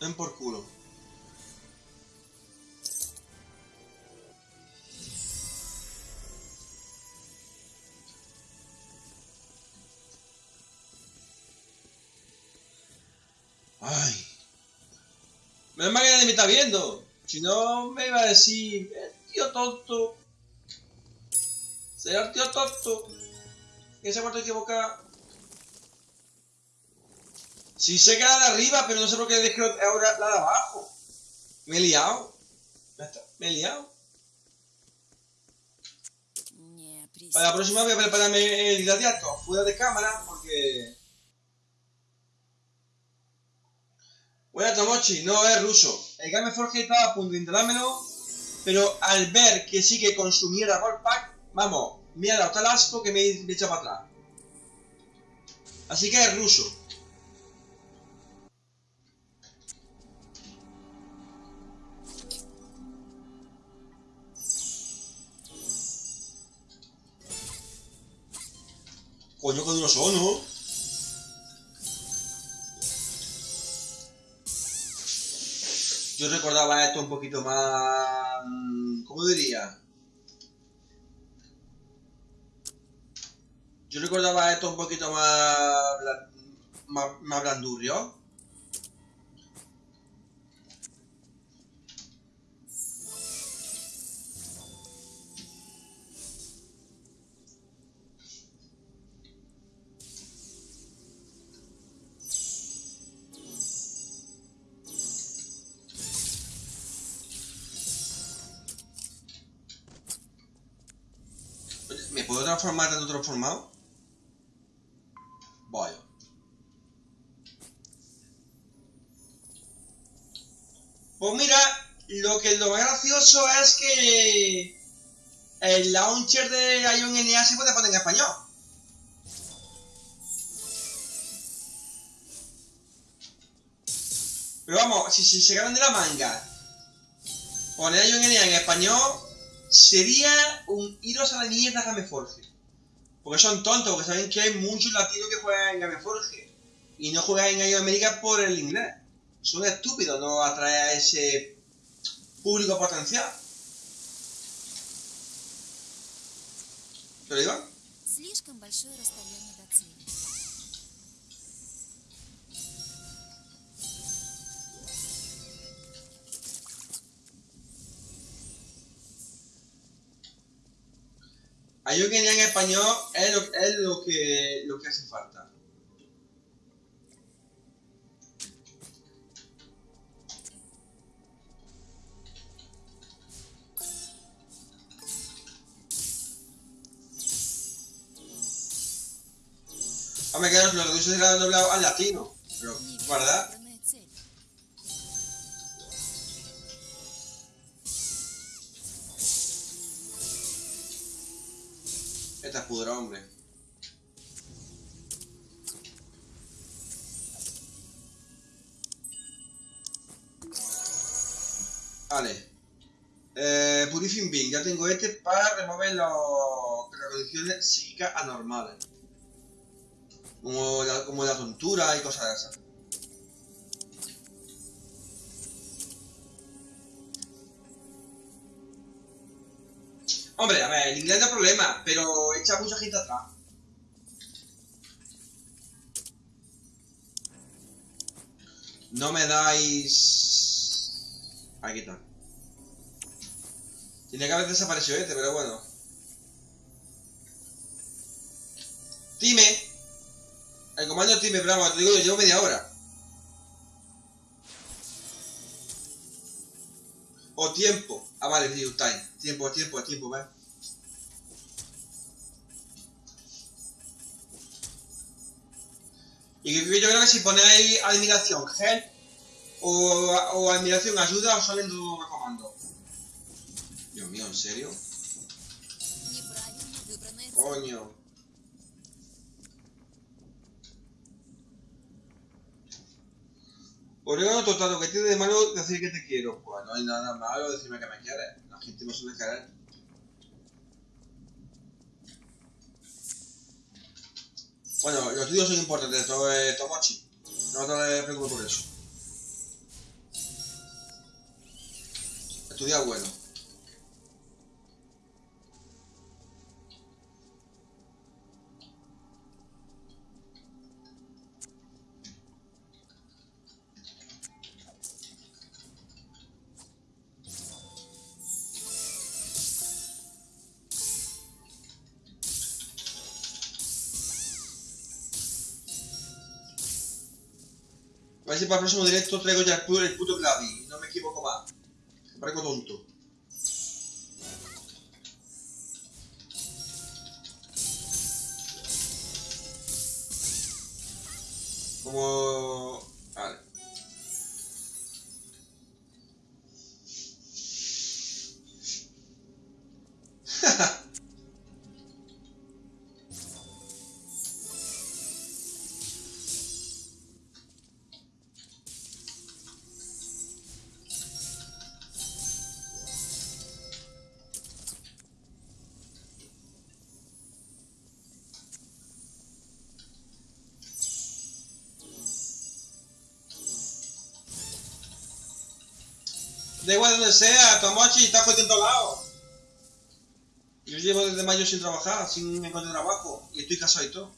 Ven por culo. Ay. Menos mal que nadie me está viendo. Si no, me iba a decir, el tío tonto. Será el tío tonto. Que se ha vuelto a Sí sé que era de arriba, pero no sé por qué dejé ahora la de abajo. Me he liado. Me he liado. Para la próxima voy a prepararme el gladiato fuera de cámara porque... Bueno, Tomochi, no es ruso. El Game Forge estaba a punto de instalármelo, pero al ver que sí que consumiera Gold Pack, vamos, me ha dado tal asco que me he echado para atrás. Así que es ruso. Coño, que duros son, ¿no? Yo recordaba esto un poquito más... mm, ¿Cómo diría? Yo recordaba esto un poquito más... más, más blandurrio. Puedo transformar tanto transformado? Vaya. Pues mira, lo que lo más gracioso es que el launcher de Ion NA se puede poner en español. Pero vamos, si se sacaran de la manga poner Ion NA en español, sería un iros a la mierda Gameforge. Porque son tontos, porque saben que hay muchos latinos que juegan en Gameforge y no juegan en América por el inglés. Son estúpidos, no atrae a ese público potencial. ¿Te lo? Hay un que en español es lo, que lo que hace falta. Los rusos se lo han doblado al latino. Pero, ¿verdad? Esta es pudra, hombre. Vale. Eh, Purifying ya tengo este para remover las condiciones psíquicas anormales. Como la, como la tontura y cosas de esas. Hombre, a ver, el inglés no problema, pero echa mucha gente atrás. No me dais... Aquí está. Tiene que haber desaparecido este, pero bueno. Time. El comando Time, pero vamos, te digo, yo llevo media hora. O tiempo. Ah, vale, sí, está. Tiempo, tiempo, tiempo, ¿vale? Y yo creo que si ponéis admiración help o, admiración ayuda os salen dos comandos. Dios mío, ¿en serio? Coño. Pues, Orégano total, lo que tiene de malo decir que te quiero. Pues no hay nada malo decirme que me quieres. La gente no suele querer. Bueno, los tíos son importantes, todo es eh, Tomochi. No te preocupes por eso. Estudiar bueno. Ver si para el próximo directo traigo ya el puto, el puto Gladys. No me equivoco más. Parezco tonto. Da igual donde sea, Tomochi está jodido en todos lados. Yo llevo desde mayo sin trabajar, sin encontrar trabajo. Y estoy casado y todo.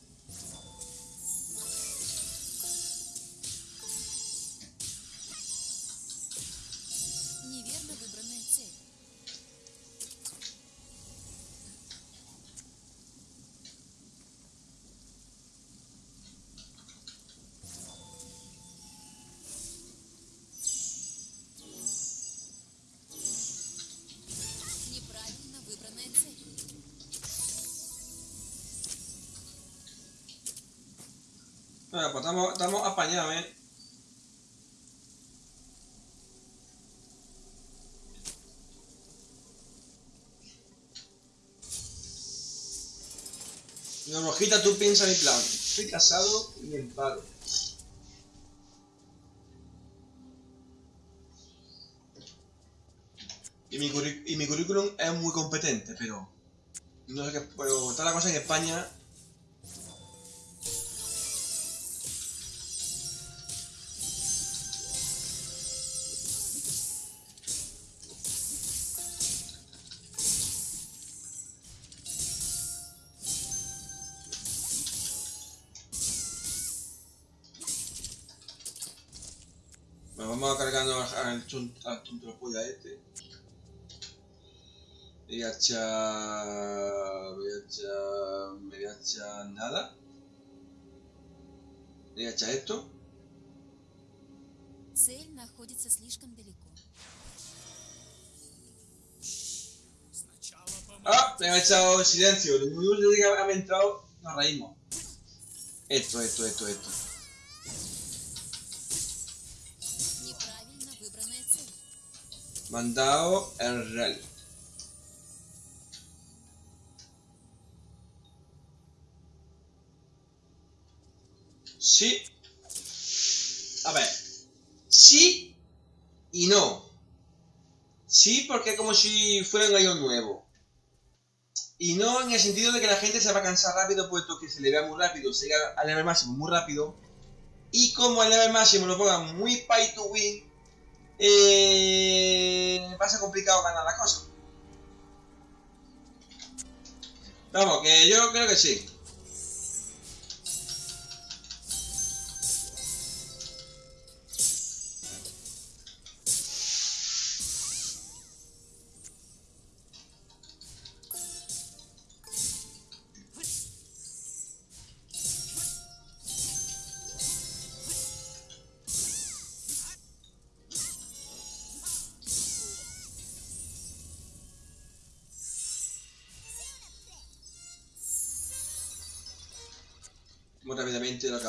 Rojita, tú piensa mi plan. Estoy casado y en paro. Y mi, y mi currículum es muy competente, pero... No sé qué... Pero está la cosa en España Bueno, vamos a cargarnos al, al, chun- al tontropolla este. Le voy a echar... Voy a echar... Me voy a echar nada. Le voy a echar esto. Цель находится слишком далеко. ¡Ah! Me ha echado silencio. Lo único que ha entrado, nos reímos. Esto, esto, esto, esto. Mandado el rally. Sí. A ver. Sí y no. Sí, porque es como si fuera un año nuevo. Y no en el sentido de que la gente se va a cansar rápido, puesto que se le vea muy rápido, se llega al level máximo muy rápido. Y como el level máximo lo pongan muy pay to win, eh, va a ser complicado ganar la cosa. Vamos, que yo creo que sí. Muy rápidamente lo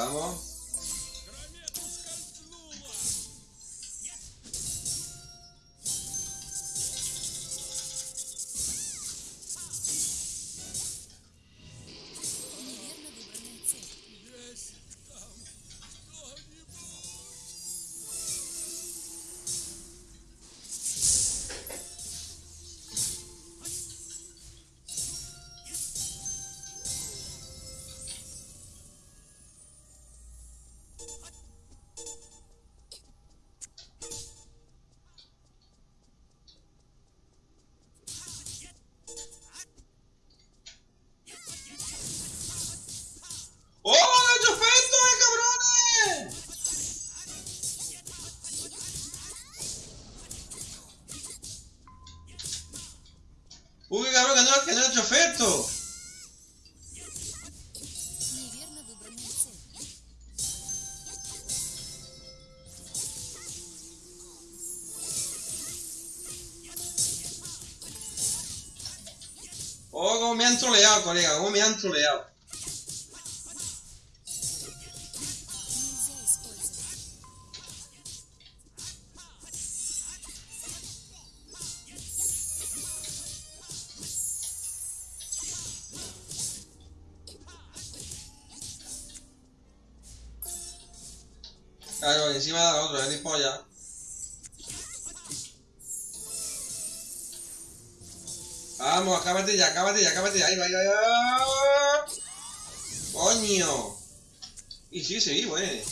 Uy, cabrón, ganó, ganó hecho, trofeo. Oh, cómo me han troleado, colega, cómo me han troleado. Encima del otro, es ni polla. Vamos, acábate ya, acábate ya, acábate ya. Ahí va, ahí va, ahí va. Coño. Y sí, sí, güey.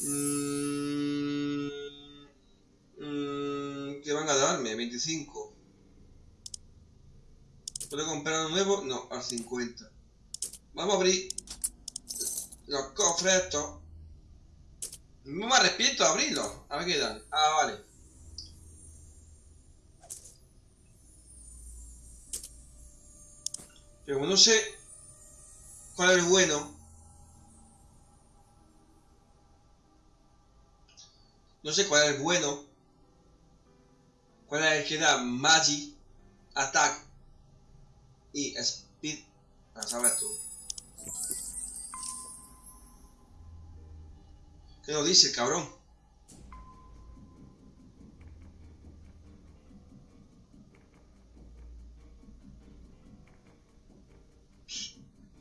Mm, mm, ¿Qué van a darme? 25. ¿Puedo comprar uno nuevo? No, al 50. Vamos a abrir los cofres estos. No me arrepiento de abrirlos. A ver qué dan. Ah, vale. Pero no sé cuál es el bueno. No sé cuál es bueno. Cuál es el que da Magi, Attack y Speed. A saber tú. ¿Qué nos dice cabrón?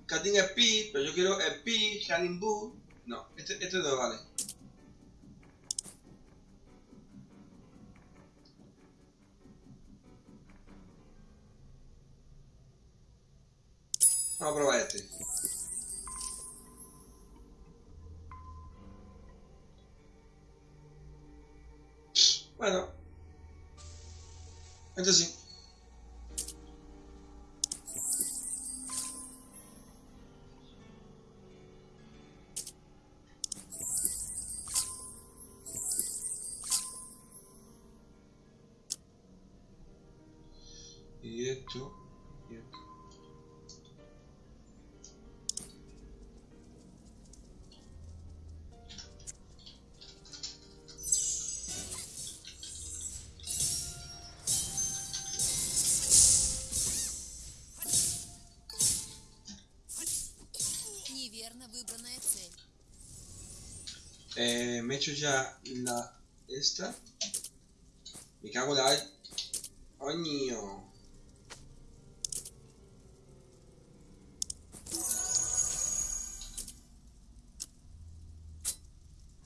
Cutting Speed, pero yo quiero Speed, Running Boot. No, este, este no vale. Vamos a probar este. Bueno. Este sí. Hecho ya la esta. Me cago la... Coño.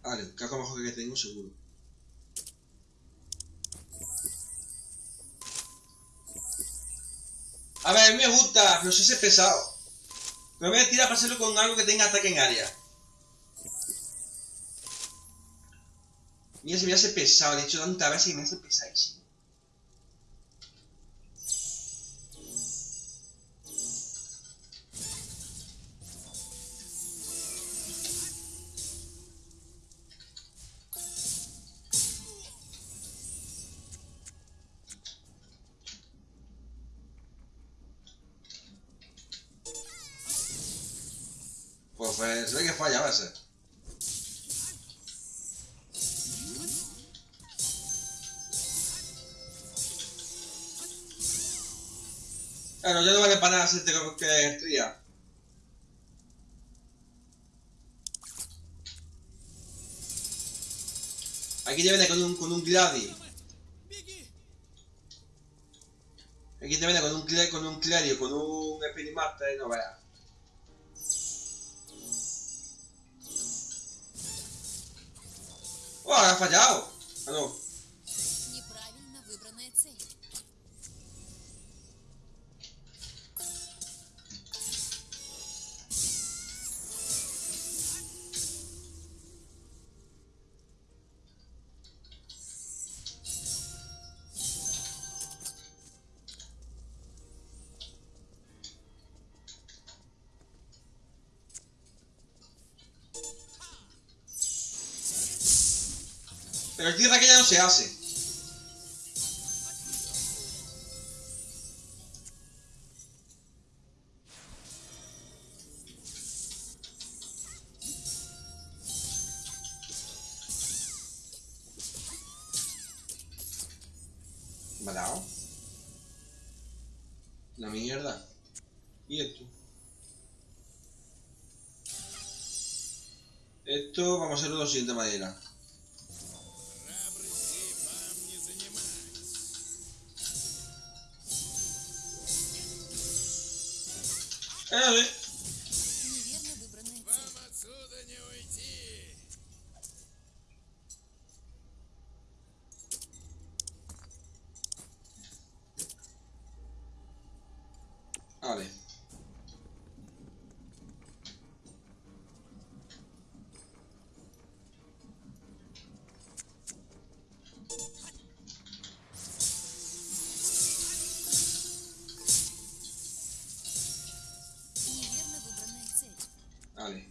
Vale, caco mejor que tengo seguro. A ver, me gusta, pero ser pesado. Pero voy a tirar para hacerlo con algo que tenga ataque en área. Mira, se me hace pesado, he hecho tantas veces que me hace pesadísimo. Para hacerte que estría. Aquí te viene con un, con un Gladi. Aquí te viene con un, con un Clerio, con un Spinimaster, no veas. ¡Oh, ha fallado! Ah, no. Pero el tierra que ya no se hace. La mierda. ¿Y esto? Esto vamos a hacerlo de la siguiente manera. ¡Ay,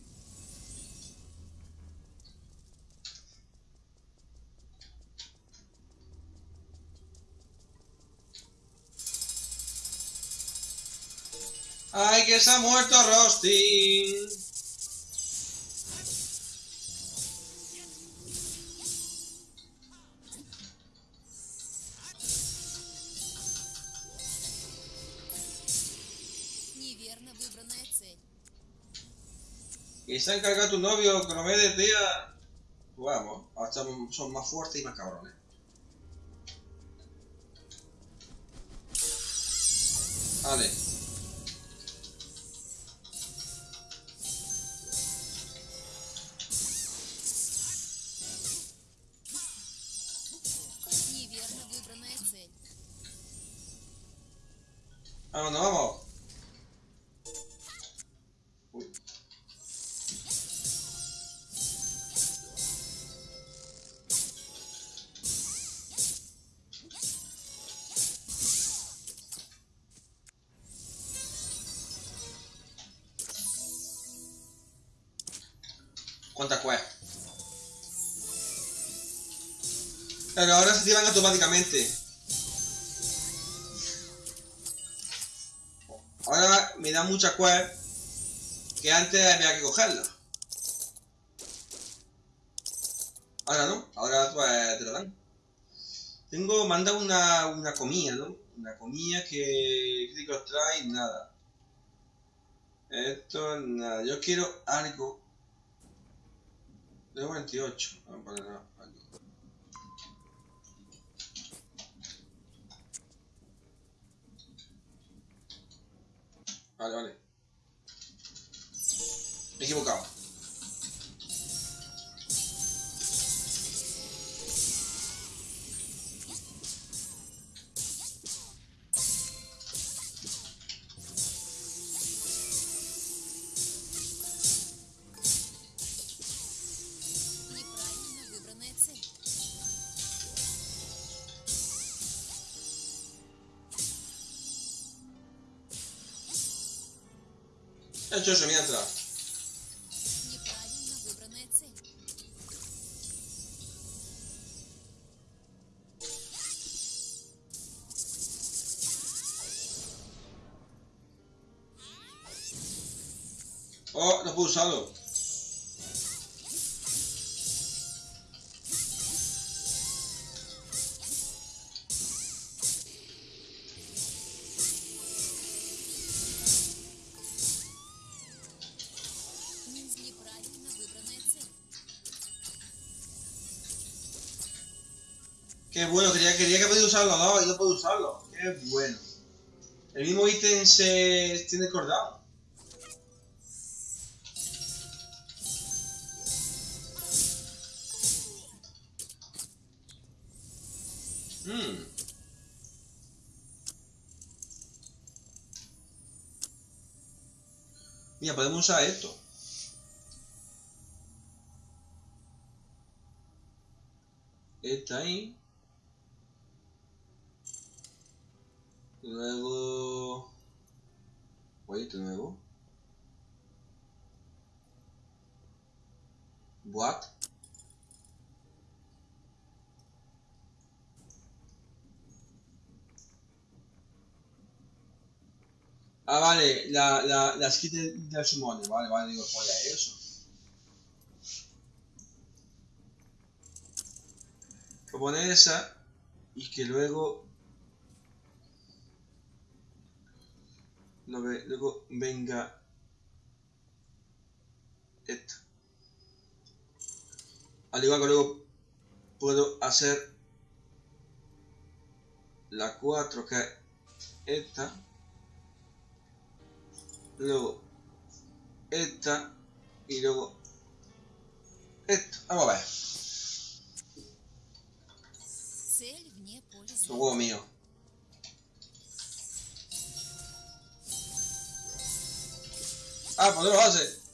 que se ha muerto Rostin! Y se ha encargado tu novio, me des día. Vamos, ahora son más fuertes y más cabrones. Vale. ¿Cuántas quests? Pero ahora se activan automáticamente. Ahora me da mucha quest que antes había que cogerla. Ahora no, ahora pues te lo dan. Tengo, manda una, una comida, ¿no? Una comida que críticos trae nada. Esto, nada. Yo quiero algo. De 48. Vamos a poner algo. Vale, vale. Me he equivocado. He hecho eso mientras. Неправильно выбранная цель. Oh, Qué bueno, quería, quería que podía usar los dos y no puedo usarlo. Qué bueno. El mismo ítem se tiene cooldown. Hmm. Mira, podemos usar esto. Esta ahí. Luego... Wait, de nuevo. What? Ah, vale, la, la, la skin del, del summoner. Vale, vale, digo, joya, eso. Voy a poner esa y que luego. Luego venga. Esta. Al igual que luego puedo hacer la 4 que es esta luego esta y luego esto. Vamos a ver. Su huevo mío. Ah, pues no lo hace.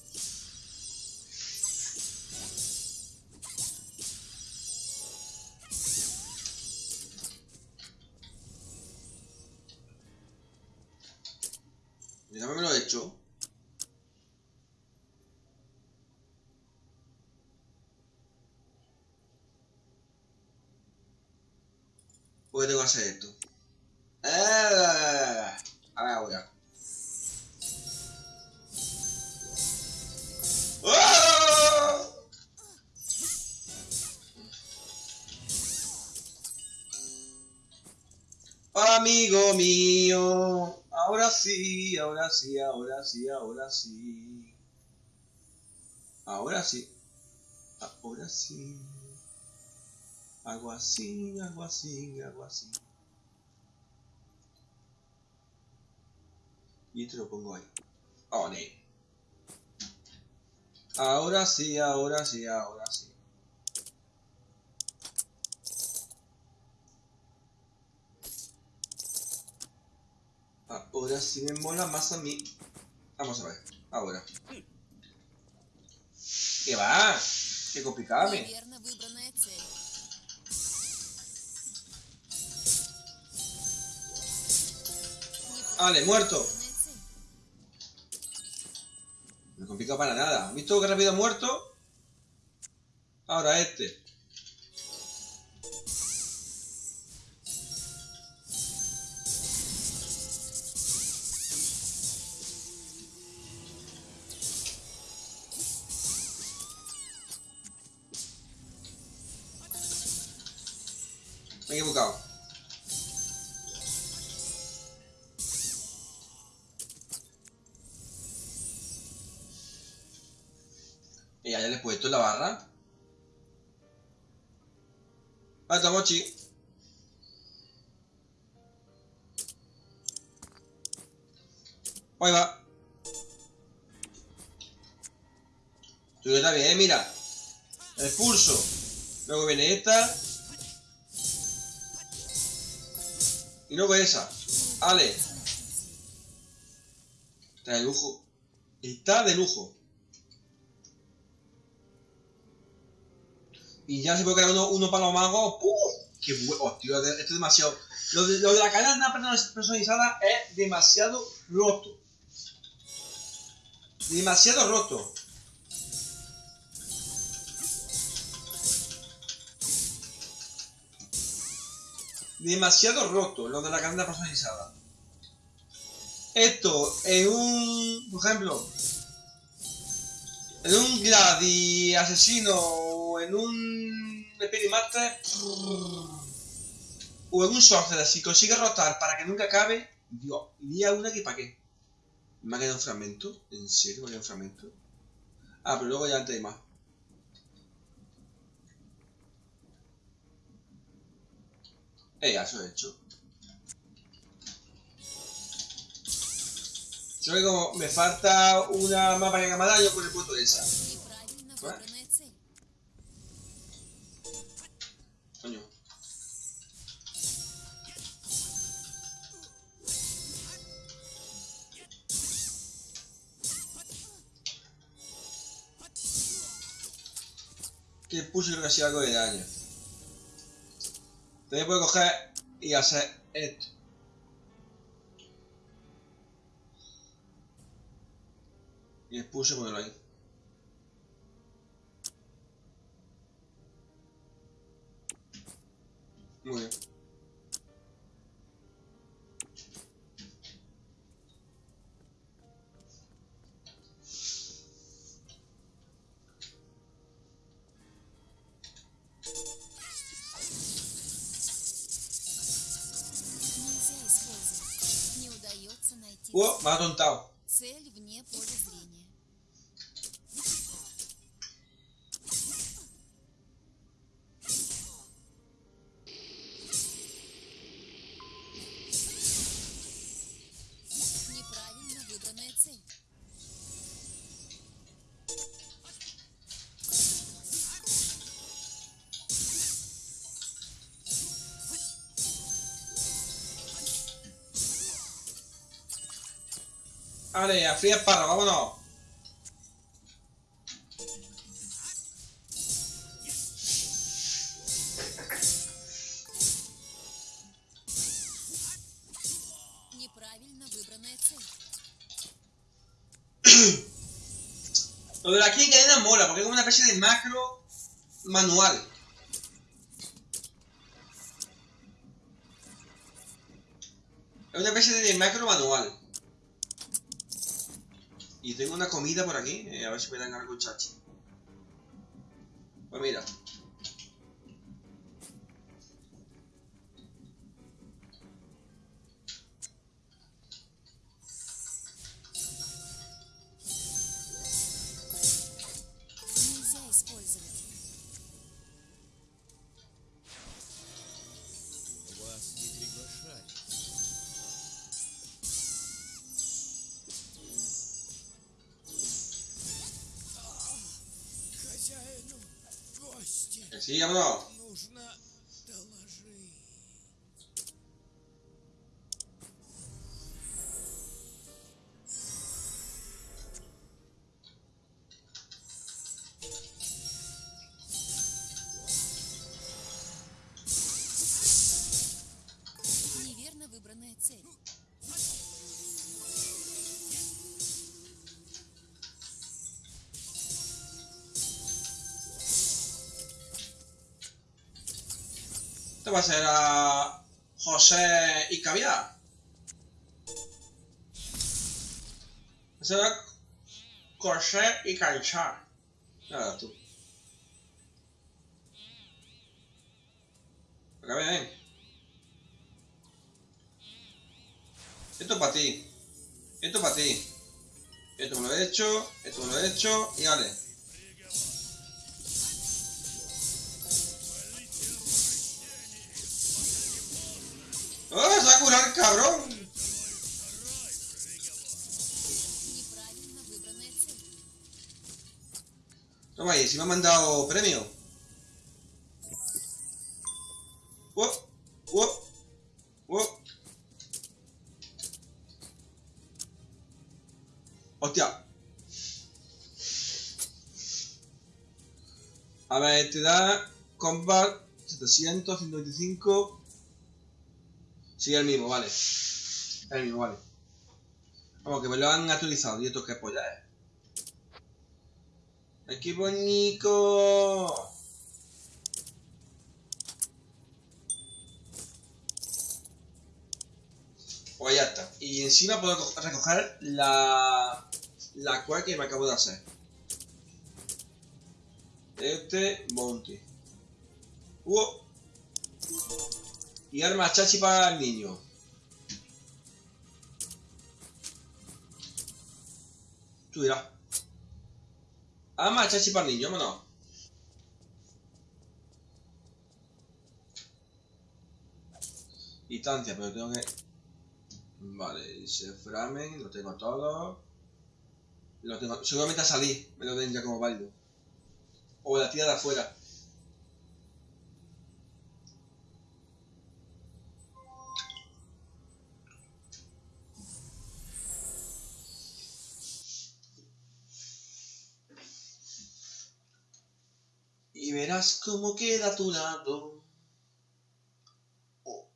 Yo también me lo he hecho. ¿Por qué tengo que hacer esto? Ah, A ver ahora. ¡Ah! Amigo mío, ahora sí, ahora sí, ahora sí, ahora sí. Ahora sí. Ahora sí. Hago así, hago así, hago así. Y esto lo pongo ahí. Oh. Ahora sí, ahora sí, ahora sí. Ahora sí me mola más a mí. Vamos a ver, ahora. ¿Qué va? ¡Qué complicado! Me? Vale, muerto. No complica para nada. ¿Has visto que rápido ha muerto? Ahora este. Equivocado. Y ya le he puesto la barra. Falta mochi. Ahí va. Tú está bien, mira. El pulso. Luego viene esta. Y luego esa. Ale. Está de lujo. Está de lujo. Y ya se puede crear uno, uno para los magos. ¡Puf! ¡Qué bueno! Tío, esto es demasiado. Lo de, lo de la cadena personalizada es demasiado roto. Demasiado roto. Demasiado roto lo de la cadena personalizada. Esto en un. Por ejemplo. En un Gladi asesino o en un Epirimaster o en un Sorcerer, si consigue rotar para que nunca acabe, Dios, iría una que para qué. ¿Me ha quedado un fragmento? ¿En serio me ha quedado un fragmento? Ah, pero luego ya antes hay más. Eh, ya eso he hecho. Yo que como me falta una mapa de camada, yo por el punto de esa. Coño. Que puse casi algo de daño. También puedo coger y hacer esto. Y puse ponerlo ahí. Muy bien. o Madontal. Vale, así es parra, vámonos. Lo de aquí en cadena mola, porque es una especie de macro manual. Es una especie de macro manual. Y tengo una comida por aquí, eh, a ver si me dan algo chachi. Pues mira. Sí, vámonos. Va a ser a José y Caviar. Eso era José y Canchar. Nada, tú. Acá ven. Esto es para ti. Esto es para ti. Esto me lo he hecho. Esto me lo he hecho. Y vale. Ahí, si me ha mandado premio. ¡Oh! ¡Oh! ¡Oh! ¡Hostia! A ver, te da combat 700, 125. Sí, el mismo, vale. El mismo, vale. Vamos, que me lo han actualizado. Y esto que polla es. ¡Ay, qué bonito! Pues ya está. Y encima puedo co- recoger la, la cual que me acabo de hacer. Este monte. ¡Uh! Y arma chachi para el niño. Tú dirás. Arma chachi para el niño, vámonos. Distancia, pero tengo que... Vale, dice Framen, lo tengo todo. Lo tengo... Seguramente a salir, me lo den ya como válido. O la tía de afuera. Verás cómo queda tu lado. Oh.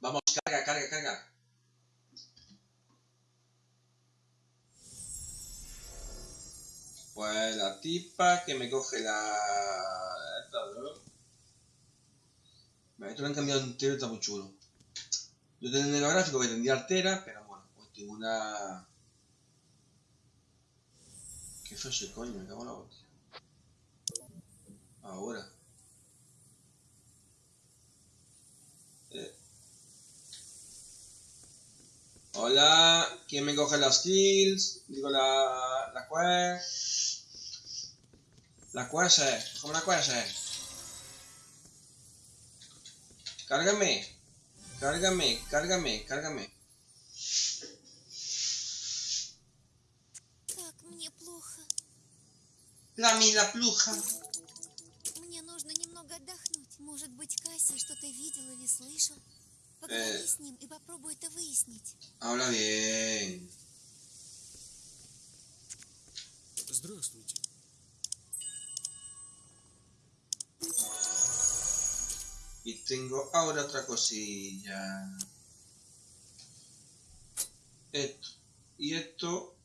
Vamos, carga, carga, carga. Pues la tipa que me coge la... Vale, esto lo han cambiado entero, está muy chulo. Yo tenía el gráfico que tendría altera, pero bueno, pues tengo una... Que falle, coño, me cago en la hostia. Ahora. Eh. Hola, ¿quién me coge las kills? Digo la. la quest. La quest, ¿cómo la quest? Cárgame, cárgame, cárgame, cárgame. La mila pluja. Мне нужно немного отдохнуть. Может быть, Кассий что-то видел или слышал? Поговори Э. с ним и попробуй это выяснить. Habla bien. Здравствуйте. Y tengo ahora otra cosilla. Esto. Y esto.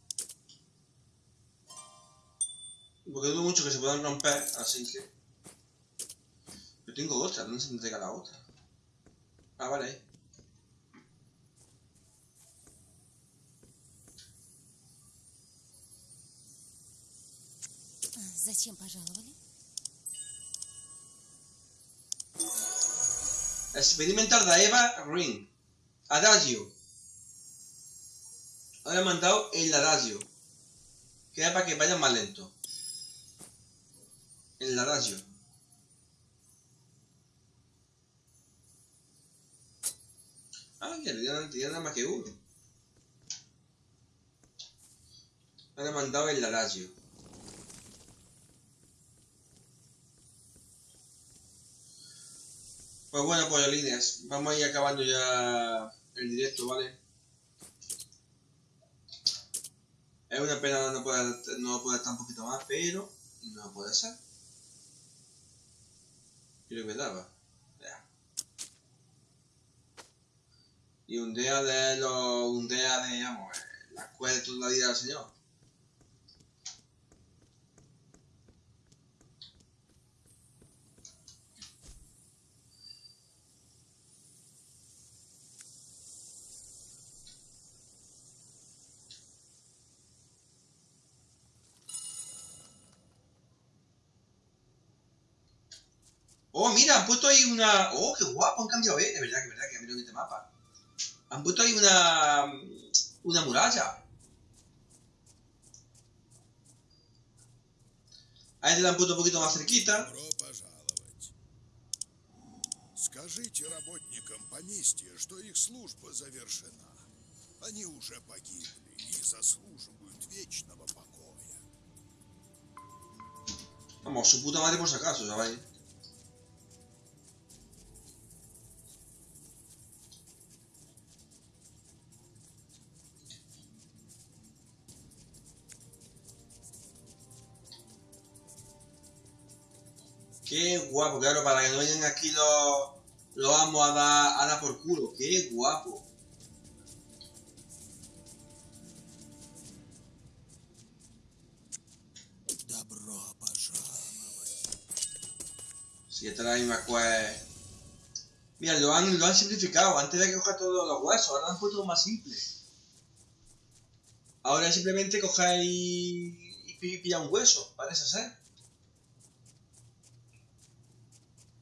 Porque dudo mucho que se puedan romper, así que. Yo tengo otra, ¿dónde se me entrega la otra? Ah, vale. ahí. А, Зачем пожаловали? Experimental da Eva Ring. Adagio. Ahora he mandado el adagio. Queda para que vayan más lento. El adagio. Ah, que tenía, tenía nada más que uno. He mandado el adagio. Pues bueno, pollos vamos a ir acabando ya el directo, ¿vale? Es una pena no poder, no poder estar un poquito más, pero no puede ser. Creo que daba. Ya. Y un día de los. Un día de, eh, la escuela de toda la vida del Señor. Oh, mira, han puesto ahí una. Oh, qué guapo, han cambiado, eh. Es verdad, que es verdad que cambiaron este mapa. Han puesto ahí una. Una muralla. A este la han puesto un poquito más cerquita. Добро пожаловать. Скажите работникам поместья, что их служба завершена. Они уже погибли и заслуживают вечного покоя. Vamos, su puta madre por si acaso, ¿sabéis? Qué guapo, claro, para que no vengan aquí los, los vamos a dar, a por culo. Qué guapo. Si esta es la misma quest. Mira, lo han, lo han simplificado. Antes de que coger todos los huesos, ahora lo han puesto más simple. Ahora simplemente cogéis y, y, pillar un hueso, parece ser.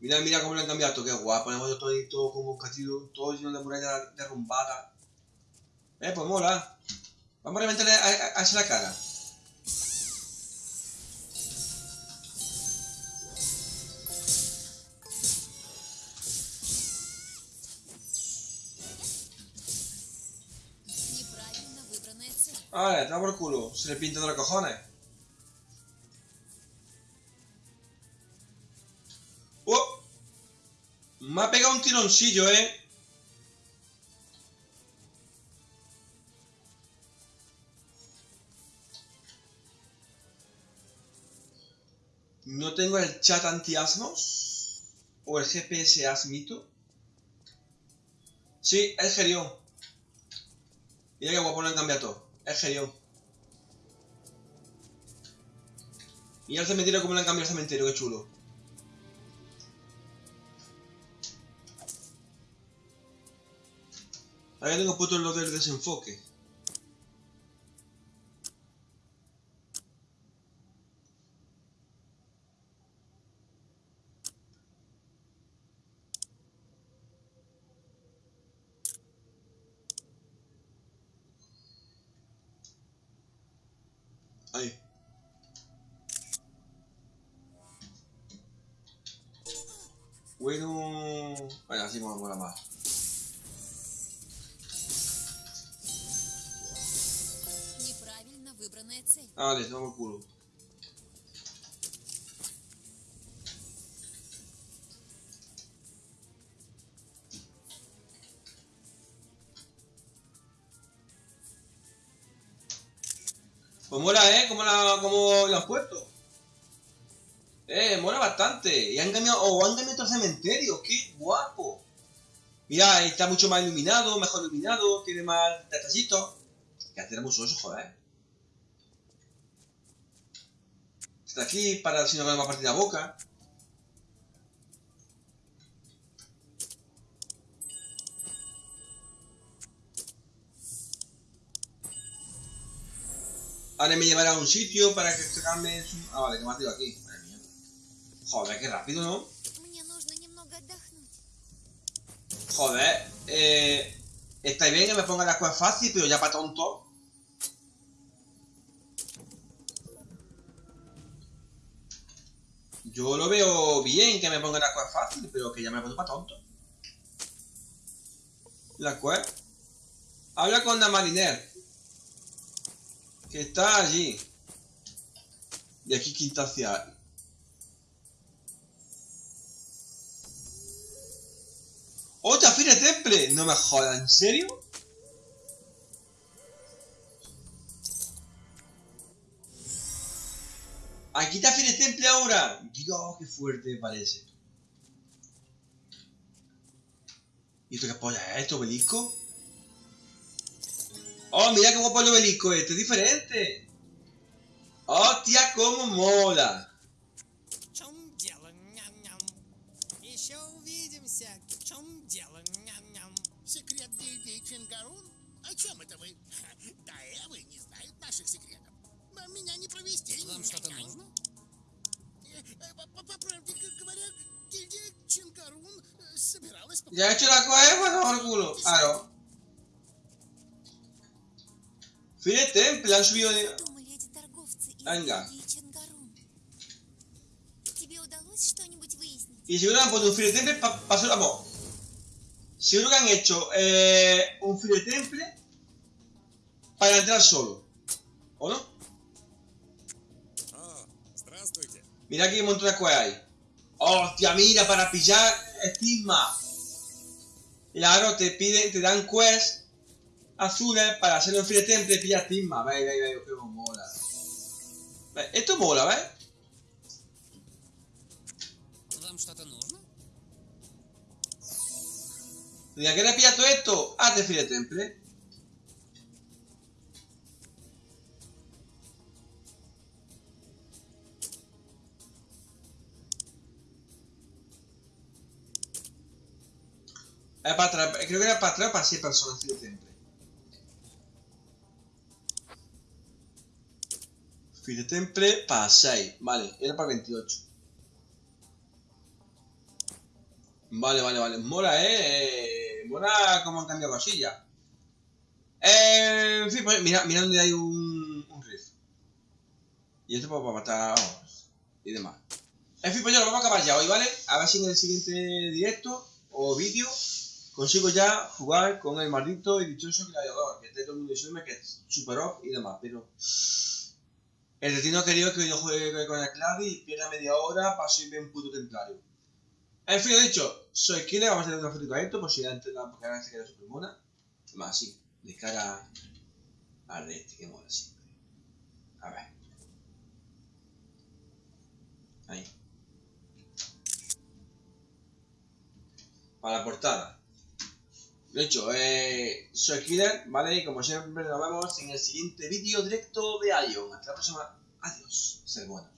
Mira, mira cómo lo han cambiado, qué guapo. Ponemos todo ahí, todo como un castillo, todo lleno de muralla derrumbada. Eh, pues mola. Vamos a reventarle hacia la cara. Vale, te por culo, se le pinta de los cojones. Me ha pegado un tironcillo, eh. No tengo el chat anti-asmos. O el GPS asmito. Sí, es Gerión. Mira que guapo lo han cambiado todo. Es Gerión. Mira el cementerio como le han cambiado el cementerio, qué chulo. Ahora tengo puto lo del desenfoque. Bueno... Bueno, así me mola más. Sí. Ah, vale, tengo culo. Pues mola, ¿eh? ¿Cómo, la, cómo lo han puesto? Eh, mola bastante. Y han cambiado, o han cambiado otro cementerio. ¡Qué guapo! Mira, está mucho más iluminado, mejor iluminado, tiene más detallitos. Que hacer mucho eso, joder. Está aquí para si no me va a partir la boca. Ahora me llevará a un sitio para que cambie su... Ah, vale, que me ha tirado aquí. Madre mía. Joder, qué rápido, ¿no? Joder, eh... Está bien que me ponga las cosas fácil, pero ya para tonto. Yo lo veo bien que me ponga las cosas fácil, pero que ya me pongo para tonto. La cual. Habla con la mariner. Que está allí. Y aquí quinta hacia. ¡Otra Fire Temple! No me jodas, ¿en serio? Aquí está Fire Temple ahora. Dios, qué fuerte parece. ¿Y esto qué polla es esto, obelisco? ¡Oh, mira qué guapo el obelisco este! ¡Es diferente! ¡Hostia, cómo mola! В чем дело? Ням-ням. Еще увидимся. В чем дело? Ням-ням. Секрет Дейдей Чингарун? О чем это вы? Да, Эвы не знают наших секретов. А Меня не провести. Вам что-то нужно? Э, э, По по- по правде г- говоря, гильдия Чингарун э, собиралась... по- ¿Ya he hecho la cosa? Bueno, por culo. Claro. Fire Temple, han subido de... Думали эти торговцы из Анга. гильдии Чангарун. Тебе удалось что-нибудь выяснить? Y seguro que han puesto un Fire Temple para pa hacer... Vamos. Seguro que han hecho eh, un Fire Temple para entrar solo. ¿O no? Mira qué montón de cosas hay. ¡Hostia, mira! Para pillar estigma. Claro, te piden, te dan quest azules para hacer un free temple y pillar estigma. Ve, ve, ve, qué mola. Ve, esto mola, ¿ves? ¿De qué le pillas todo esto? Hazte free ¿eh? temple. Es para atrás, creo que era para atrás para 6 personas Temple. Fire Temple para 6, vale, era para 28. Vale, vale, vale. Mola, eh. eh, Mola cómo han cambiado cosillas. Eh, en fin, pues mira, mira donde hay un, un riff. Y esto pues, para matar y demás. En fin, pues ya lo vamos a acabar ya hoy, ¿vale? A ver si en el siguiente directo o vídeo consigo ya jugar con el maldito y dichoso gladiador. Que esté todo el mundo diciéndome que es super off y demás, pero... El destino ha querido que yo juegue con el Clary y pierda media hora para subirme un puto templario. En fin, dicho, soy Killer, vamos a hacer una foto a esto, por si gente la porque ahora se queda super mona. Más así, de cara al de este, que mola siempre. A ver. Ahí. Para la portada. De hecho, eh, soy Killer, ¿vale? Y como siempre nos vemos en el siguiente vídeo directo de Ion. Hasta la próxima. Adiós. Ser buenos.